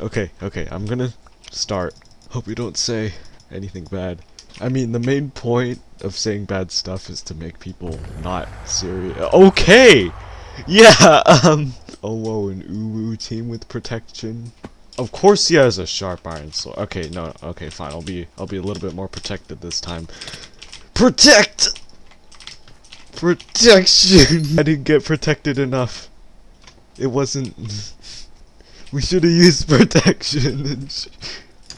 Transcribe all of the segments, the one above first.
Okay, okay, I'm gonna start. Hope you don't say anything bad. I mean, the main point of saying bad stuff is to make people not serious. Okay! Yeah, um... Oh, whoa, an Uwu team with protection. Of course he has a sharp iron sword. Okay, no, okay, fine. I'll be, I'll be a little bit more protected this time. Protect! Protection! I didn't get protected enough. It wasn't... we should have used protection.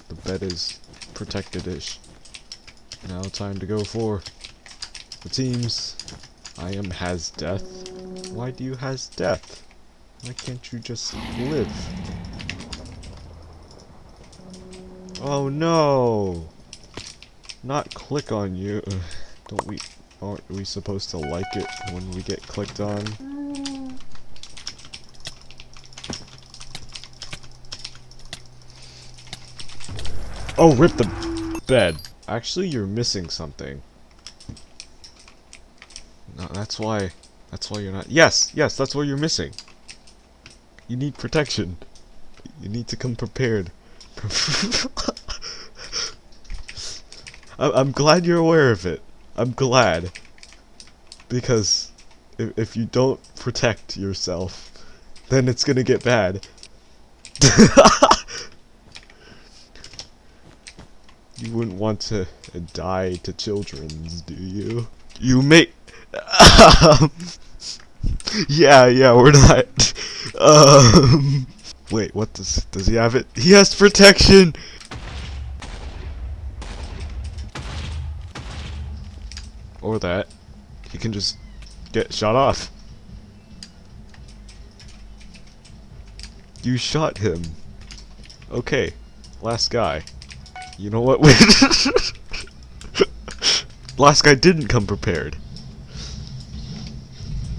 the bed is protected-ish. Now time to go for the teams. I am has death. Why do you has death? Why can't you just live? Oh no! Not click on you. Don't we aren't we supposed to like it when we get clicked on? Oh, rip the bed. Actually, you're missing something. No, that's why. That's why you're not. Yes, yes, that's what you're missing. You need protection. You need to come prepared. I'm glad you're aware of it. I'm glad. Because if, if you don't protect yourself, then it's gonna get bad. you wouldn't want to die to children's, do you? You may- um, Yeah, yeah, we're not- Um... Wait, what does- does he have it? He has protection! Or that. He can just get shot off. You shot him. Okay. Last guy. You know what? Last guy didn't come prepared.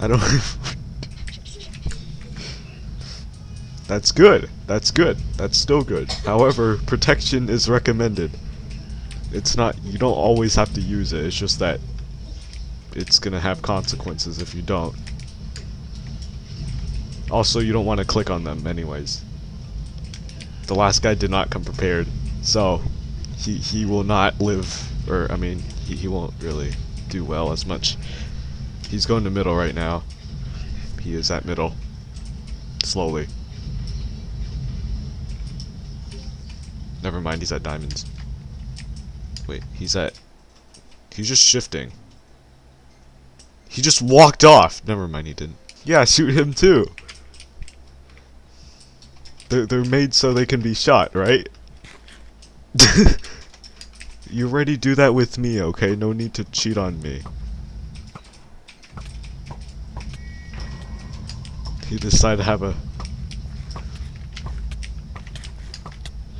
I don't... That's good. That's good. That's still good. However, protection is recommended. It's not... You don't always have to use it. It's just that it's gonna have consequences if you don't. Also, you don't want to click on them anyways. The last guy did not come prepared, so he he will not live, or I mean, he, he won't really do well as much. He's going to middle right now. He is at middle. Slowly. Never mind, he's at diamonds. Wait, he's at... He's just shifting. He just walked off. Never mind, he didn't. Yeah, shoot him too. They're, they're made so they can be shot, right? you already do that with me, okay? No need to cheat on me. He decided to have a...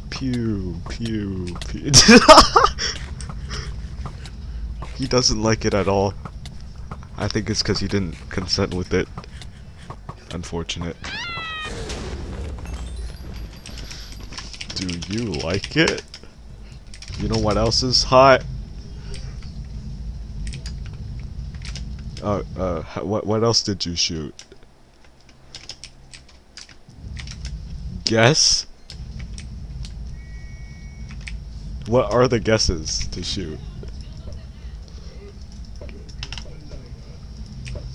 Pew, pew, pew. he doesn't like it at all. I think it's because he didn't consent with it. Unfortunate. Do you like it? You know what else is hot? Uh, uh, what, what else did you shoot? Guess? What are the guesses to shoot?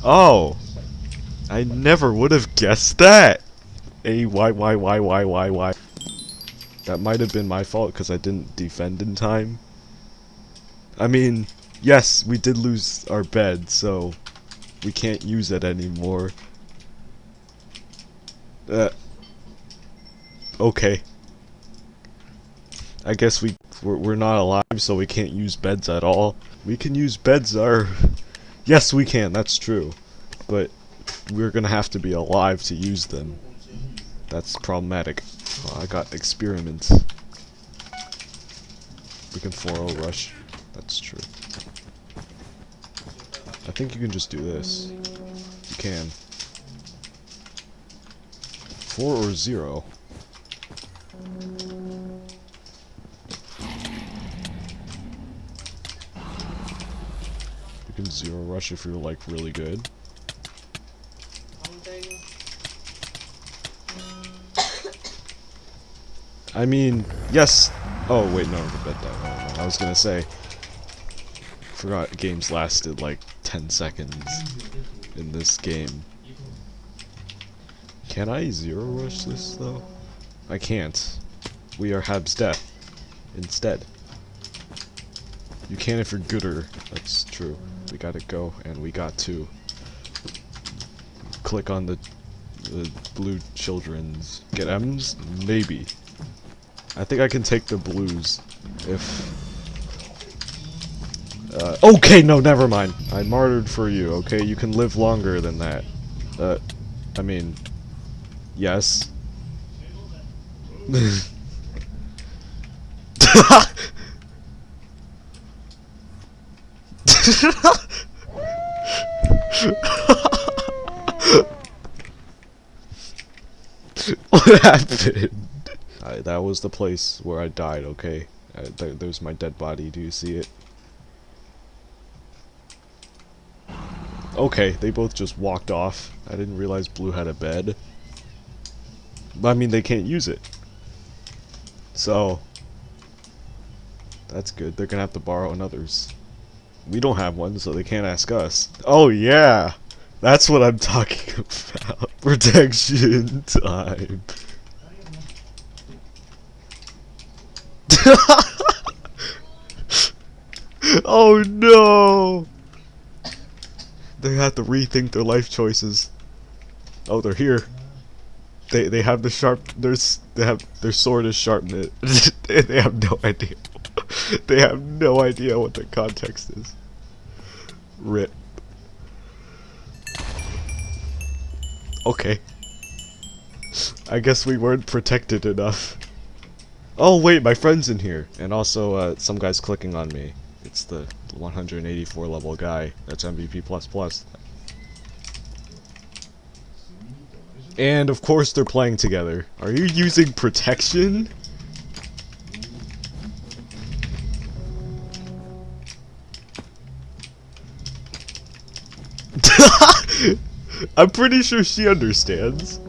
Oh! I never would have guessed that! A Y Y Y Y Y Y. That might have been my fault because I didn't defend in time. I mean, yes, we did lose our bed, so we can't use it anymore. Uh, okay. I guess we we're, we're not alive, so we can't use beds at all. We can use beds. Our yes, we can. That's true, but we're gonna have to be alive to use them. That's problematic. I got experiments. We can 4-0 rush. That's true. I think you can just do this. You can. 4 or 0. You can 0 rush if you're like really good. I mean, yes. Oh wait, no, the bed died. I was gonna say. Forgot games lasted like 10 seconds in this game. Can I zero rush this though? I can't. We are Hab's death instead. You can if you're gooder. That's true. We gotta go and we got to click on the the blue children's get M's maybe. I think I can take the blues if uh, okay, no, never mind. I martyred for you, okay? You can live longer than that. Uh, I mean, yes. what happened? I, that was the place where I died, okay? Uh, th there's my dead body, do you see it? Okay, they both just walked off. I didn't realize Blue had a bed. But I mean, they can't use it. So, that's good. They're gonna have to borrow another's. We don't have one, so they can't ask us. Oh yeah! That's what I'm talking about. Protection time. oh no! They have to rethink their life choices. Oh, they're here. They they have the sharp. There's they have their sword is sharpened. they, they have no idea. they have no idea what the context is. Rip. Okay. I guess we weren't protected enough. Oh wait, my friend's in here, and also uh, some guy's clicking on me. The 184 level guy. That's MVP plus plus. And of course they're playing together. Are you using protection? I'm pretty sure she understands.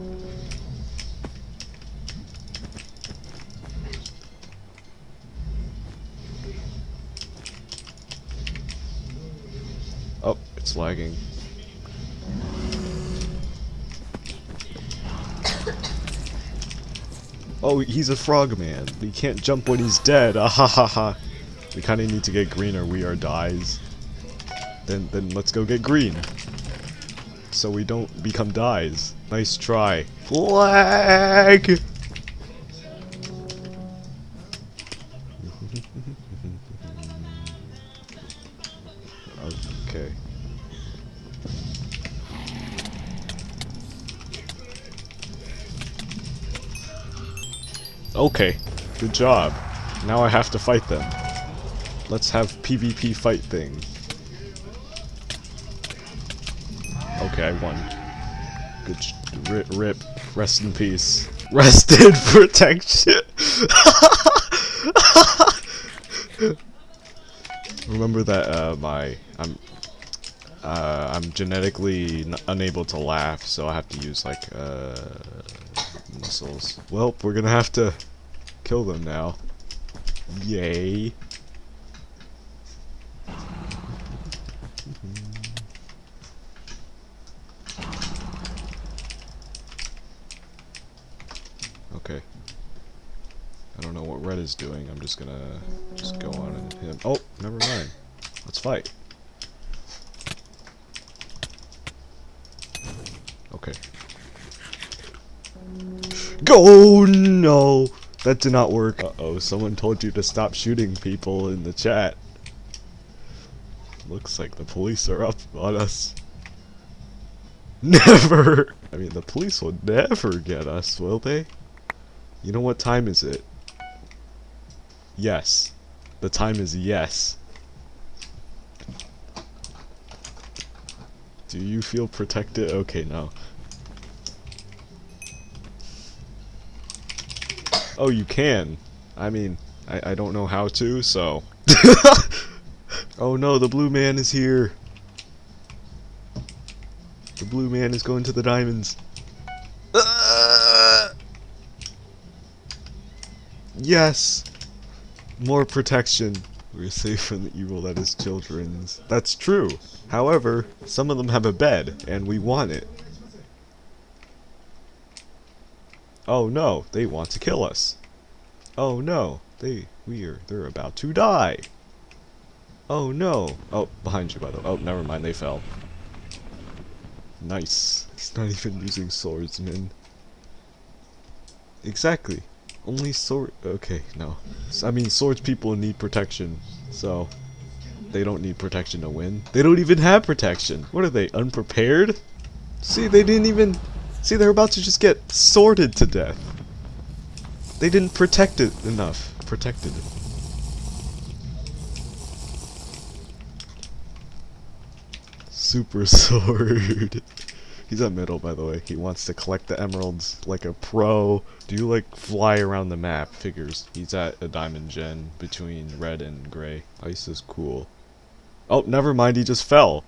Oh, it's lagging. Oh, he's a frogman. He can't jump when he's dead. Ah ha ha ha. We kind of need to get green or we are dies. Then, then let's go get green. So we don't become dies. Nice try. Flag! Okay, good job. Now I have to fight them. Let's have PvP fight thing. Okay, I won. Good rip, rip. Rest in peace. Rest in protection. Remember that uh, my I'm uh, I'm genetically unable to laugh, so I have to use like uh, muscles. Well, we're gonna have to kill them now. Yay. Okay. I don't know what red is doing. I'm just gonna just go on and hit him. Oh, never mind. Let's fight. Okay. Go! No! That did not work. Uh-oh, someone told you to stop shooting people in the chat. Looks like the police are up on us. Never! I mean, the police will never get us, will they? You know what time is it? Yes. The time is yes. Do you feel protected? Okay, no. Oh, you can. I mean, I, I don't know how to, so... oh no, the blue man is here. The blue man is going to the diamonds. Uh. Yes! More protection. We're safe from the evil that is children's. That's true. However, some of them have a bed, and we want it. Oh no, they want to kill us. Oh no, they we're they're about to die. Oh no. Oh, behind you by the way. Oh, never mind, they fell. Nice. He's not even using swordsman. Exactly. Only sword. Okay, no. I mean, swords people need protection, so they don't need protection to win. They don't even have protection. What are they, unprepared? See, they didn't even. See, they're about to just get sorted to death. They didn't protect it enough. Protected it. Super sword. He's at middle, by the way. He wants to collect the emeralds like a pro. Do you, like, fly around the map? Figures. He's at a diamond gen between red and gray. Ice is cool. Oh, never mind. He just fell.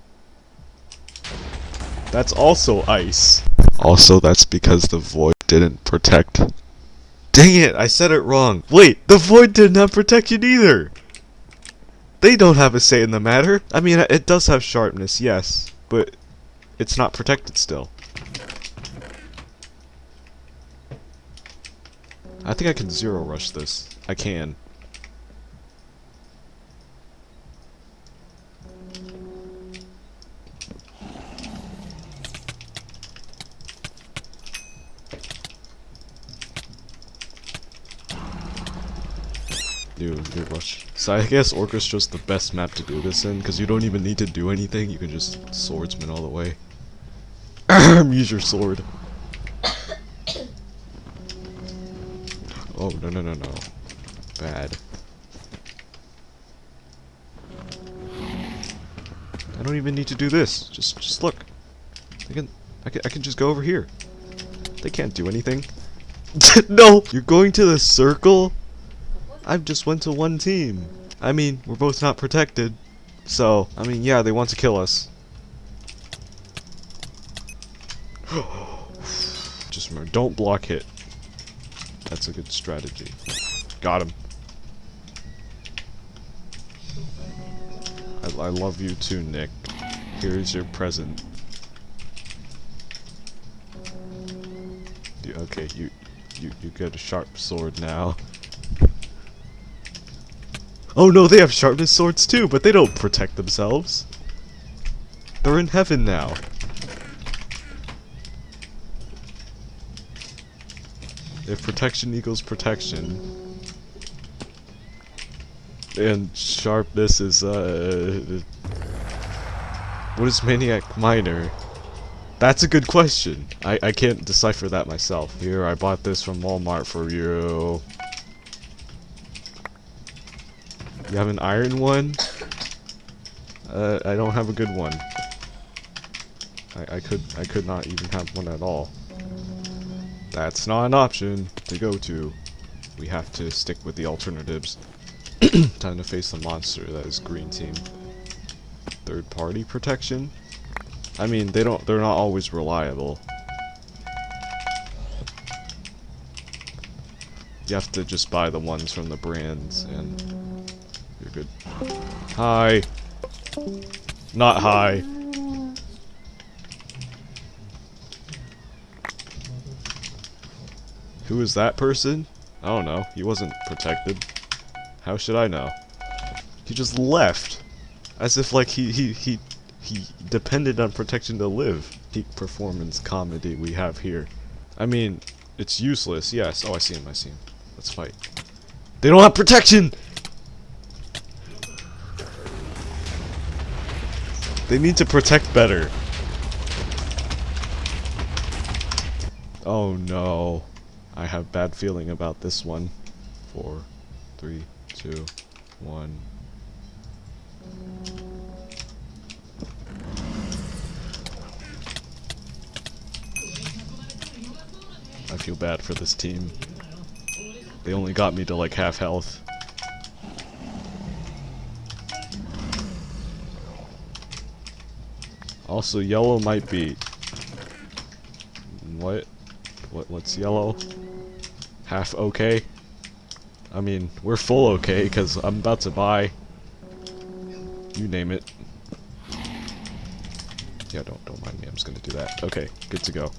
That's also ice. Also, that's because the void didn't protect. Dang it, I said it wrong. Wait, the void didn't protect protection either. They don't have a say in the matter. I mean, it does have sharpness, yes, but it's not protected still. I think I can zero rush this. I can. Rush. So I guess Orchestra's the best map to do this in, because you don't even need to do anything, you can just swordsman all the way. Use your sword. Oh, no, no, no, no. Bad. I don't even need to do this. Just, just look. I can, I can, I can just go over here. They can't do anything. no! You're going to the circle? I just went to one team. I mean, we're both not protected. So, I mean, yeah, they want to kill us. just remember, don't block hit. That's a good strategy. Got him. I, I love you too, Nick. Here's your present. Okay, you, you, you get a sharp sword now. Oh no, they have sharpness swords too, but they don't protect themselves. They're in heaven now. If protection equals protection, and sharpness is, uh... What is Maniac Miner? That's a good question. I, I can't decipher that myself. Here, I bought this from Walmart for you. You have an iron one? Uh, I don't have a good one. I, I could I could not even have one at all. That's not an option to go to. We have to stick with the alternatives. Time to face the monster that is green team. Third party protection? I mean, they don't they're not always reliable. You have to just buy the ones from the brands and. Hi. Not hi. Who is that person? I don't know. He wasn't protected. How should I know? He just left. As if like he he he he depended on protection to live. Peak performance comedy we have here. I mean, it's useless, yes. Oh I see him, I see him. Let's fight. They don't have protection! They need to protect better. Oh no. I have bad feeling about this one. Four, three, two, one. I feel bad for this team. They only got me to like half health. Also, yellow might be... What? What? What's yellow? Half okay? I mean, we're full okay, because I'm about to buy... You name it. Yeah, don't, don't mind me, I'm just gonna do that. Okay, good to go.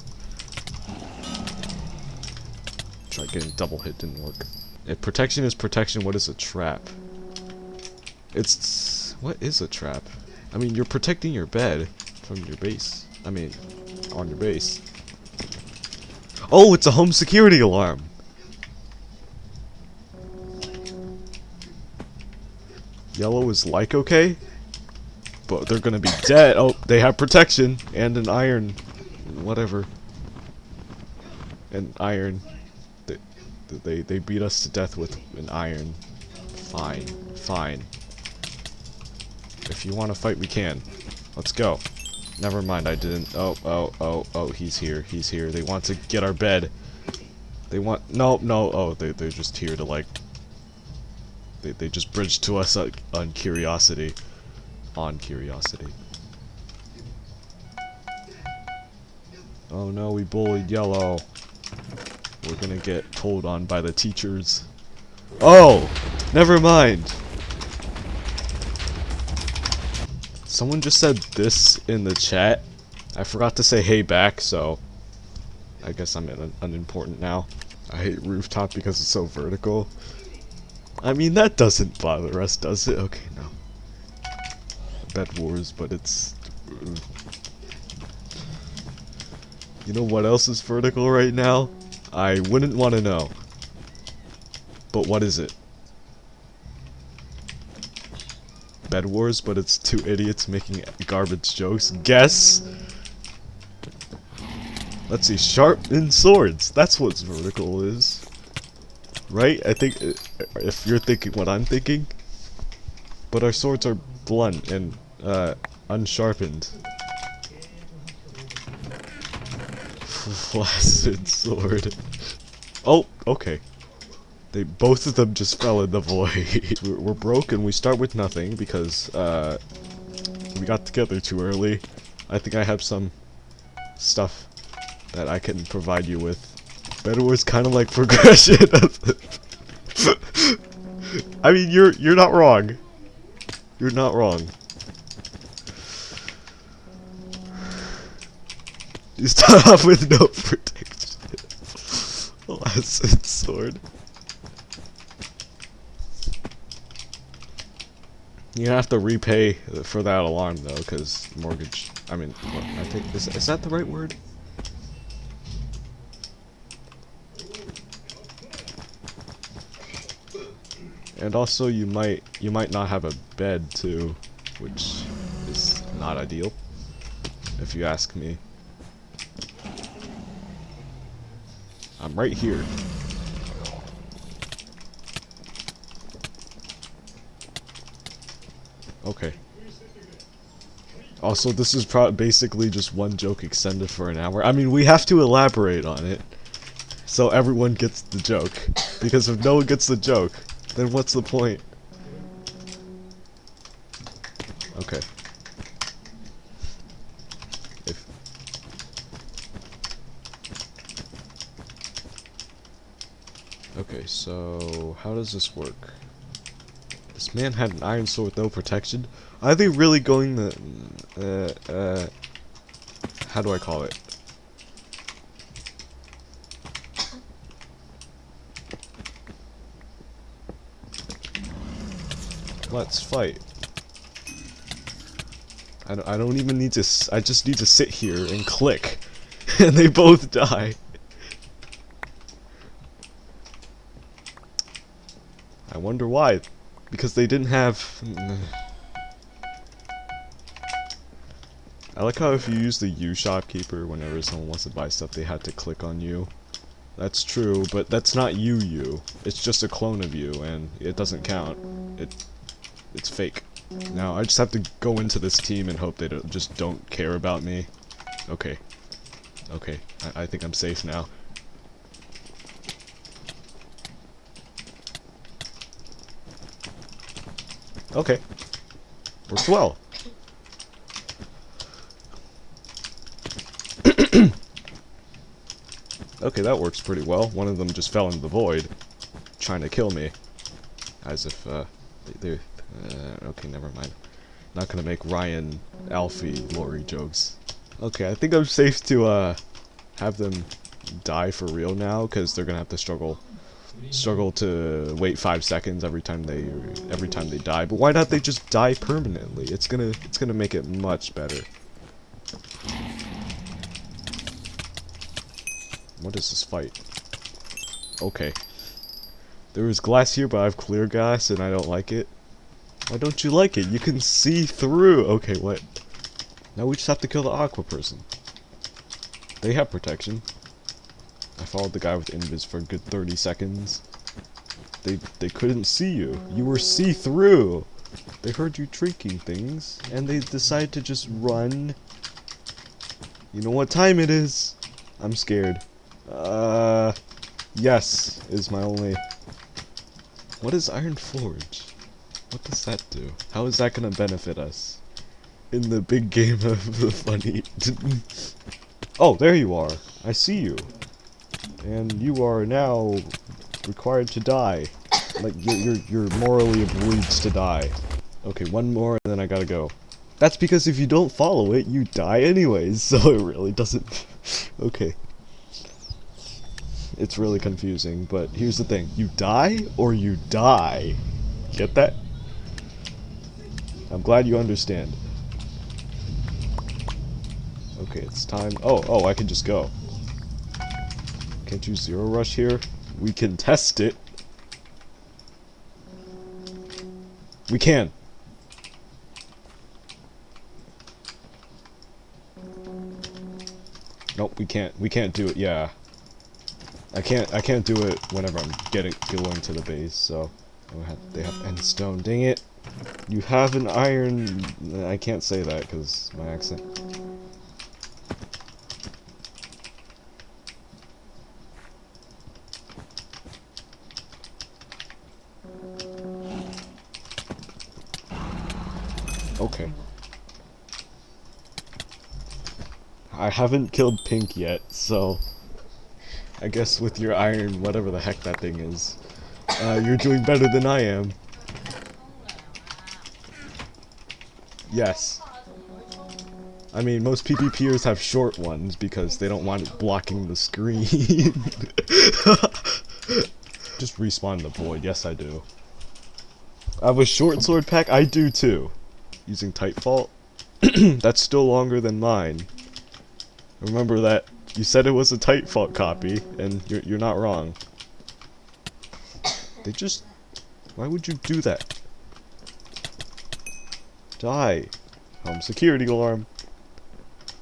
Try getting double hit, didn't work. If protection is protection, what is a trap? It's... What is a trap? I mean, you're protecting your bed from your base. I mean, on your base. Oh, it's a home security alarm! Yellow is like okay, but they're gonna be dead. Oh, they have protection and an iron, whatever. An iron. They, they, they beat us to death with an iron. Fine, fine. If you want to fight, we can. Let's go. Never mind, I didn't. Oh, oh, oh, oh, he's here. He's here. They want to get our bed. They want. No, no. Oh, they, they're just here to, like. They, they just bridged to us on, on curiosity. On curiosity. Oh no, we bullied yellow. We're gonna get told on by the teachers. Oh! Never mind! Someone just said this in the chat. I forgot to say hey back, so I guess I'm un unimportant now. I hate rooftop because it's so vertical. I mean, that doesn't bother us, does it? Okay, no. Bed Wars, but it's... You know what else is vertical right now? I wouldn't want to know. But what is it? Bed Wars, but it's two idiots making garbage jokes. Guess! Let's see, sharpened swords. That's what vertical is. Right? I think, uh, if you're thinking what I'm thinking. But our swords are blunt and, uh, unsharpened. Flaccid sword. Oh, okay. They both of them just fell in the void. we're, we're broke and we start with nothing because uh, we got together too early. I think I have some stuff that I can provide you with. Better was kind of like progression. I mean, you're you're not wrong. You're not wrong. You start off with no protection. Last sword. You have to repay for that alarm though, because mortgage. I mean, I think is is that the right word? And also, you might you might not have a bed too, which is not ideal, if you ask me. I'm right here. Okay. Also, this is basically just one joke extended for an hour. I mean, we have to elaborate on it. So everyone gets the joke. Because if no one gets the joke, then what's the point? Okay. If Okay, so how does this work? This man had an iron sword with no protection. Are they really going the... Uh, uh... How do I call it? Let's fight. I don't, I don't even need to... I just need to sit here and click. and they both die. I wonder why because they didn't have... I like how if you use the U shopkeeper whenever someone wants to buy stuff, they had to click on you. That's true, but that's not you you. It's just a clone of you, and it doesn't count. It, It's fake. Now, I just have to go into this team and hope they don't, just don't care about me. Okay. Okay, I, I think I'm safe now. Okay. Works well. okay, that works pretty well. One of them just fell into the void, trying to kill me. as if uh, they, uh, okay. Never mind. Not gonna make Ryan, Alfie, Lori jokes. Okay, I think I'm safe to uh have them die for real now because they're gonna have to struggle struggle to wait five seconds every time they every time they die. But why not they just die permanently? It's gonna it's gonna make it much better. What is this fight? Okay. There is glass here, but I have clear glass and I don't like it. Why don't you like it? You can see through. Okay, what? Now we just have to kill the aqua person. They have protection. Followed the guy with invis for a good 30 seconds. They they couldn't see you. You were see-through. They heard you shrieking things, and they decided to just run. You know what time it is? I'm scared. Uh, yes is my only. What is Iron Forge? What does that do? How is that gonna benefit us in the big game of the funny? oh, there you are. I see you and you are now required to die. Like, you're, you're, you're morally obliged to die. Okay, one more, and then I gotta go. That's because if you don't follow it, you die anyways, so it really doesn't... okay. It's really confusing, but here's the thing. You die, or you die. Get that? I'm glad you understand. Okay, it's time... Oh, oh, I can just go. Can't you zero rush here? We can test it. We can. Nope, we can't. We can't do it. Yeah. I can't. I can't do it whenever I'm getting going to the base. So oh, they have end stone. Dang it! You have an iron. I can't say that because my accent. Okay. I haven't killed Pink yet, so... I guess with your iron, whatever the heck that thing is, uh, you're doing better than I am. Yes. I mean, most PvPers have short ones because they don't want it blocking the screen. Just respawn the void. Yes, I do. I have a short sword pack. I do too using Titanfall. That's still longer than mine. Remember that you said it was a Titanfall copy, and you're, you're not wrong. They just... Why would you do that? Die. Home security alarm.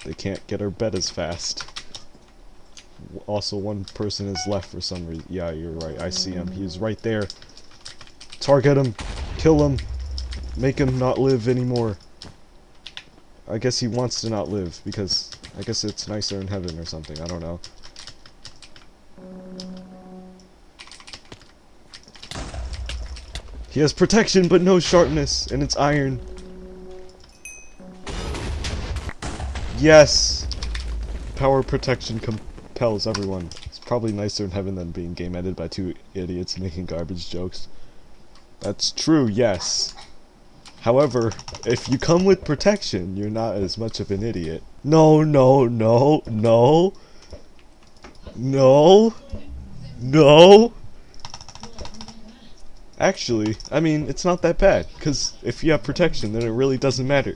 They can't get our bed as fast. Also, one person is left for some reason. Yeah, you're right. I see him. He's right there. Target him. Kill him. Make him not live anymore. I guess he wants to not live, because I guess it's nicer in heaven or something, I don't know. He has protection, but no sharpness, and it's iron. Yes! Power protection compels everyone. It's probably nicer in heaven than being game edited by two idiots making garbage jokes. That's true, yes. However, if you come with protection, you're not as much of an idiot. No, no, no, no. No. No. Actually, I mean, it's not that bad, because if you have protection, then it really doesn't matter.